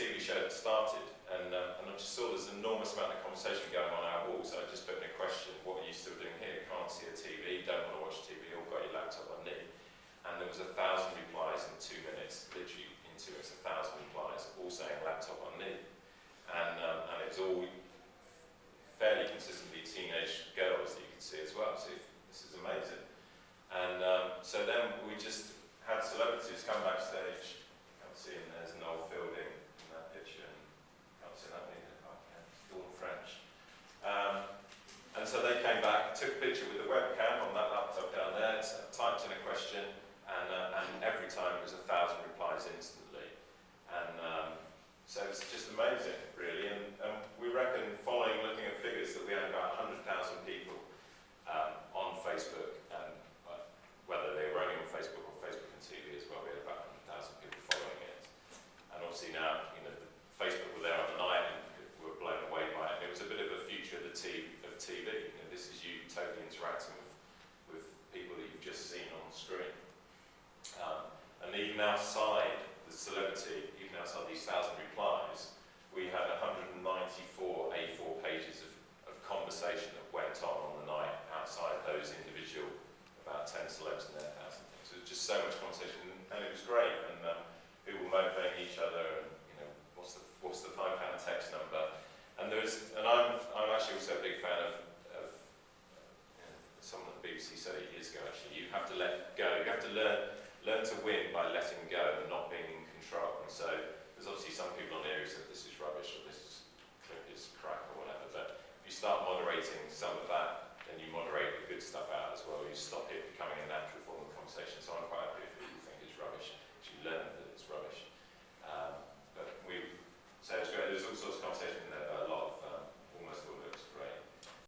TV show that started, and, um, and I just saw an enormous amount of conversation going on our walls. So I just put in a question, what are you still doing here? Can't see a TV, don't want to watch TV, all got your laptop on knee. And there was a thousand replies in two minutes, literally in two minutes, a thousand replies, all saying laptop on knee. And, um, and it was all fairly consistently teenage girls that you could see as well. So this is amazing. And um, so then we just had celebrities come backstage. Can't see him, there's Noel Fielding in that picture. And can't see that either. Oh, yeah, it's Dawn French. Um, and so they came back, took a picture with the webcam on that laptop down there, typed in a question, and, uh, and every time was a thousand replies instantly. And um, so it's just amazing, really. And, and we reckon, following looking at figures, that we had about 100,000 people um, on Facebook, and uh, whether they were only on Facebook or Facebook and TV as well, we had about 100,000 people following it. And obviously now, you know, Facebook were there on the night and we were blown away by it. And it was a bit of a future of the TV. Of TV. You know, this is you totally interacting with, with people that you've just seen on the screen. Um, and even outside the celebrity, even outside these thousand replies, we had 194 A4 pages of, of conversation that went on on the night outside those individual, about 10 celebs and their thousand things. So it was just so much conversation, and it was great. And um, people motivating each other, and you know, what's the what's the five pound text number? And there's, and I'm I'm actually also a big fan of. of someone at the BBC said it years ago. Actually, you have to let go. You have to learn learn to win by letting go and not being in control. And so there's obviously some people on here who said this is rubbish or this clip is crap or whatever, but if you start moderating some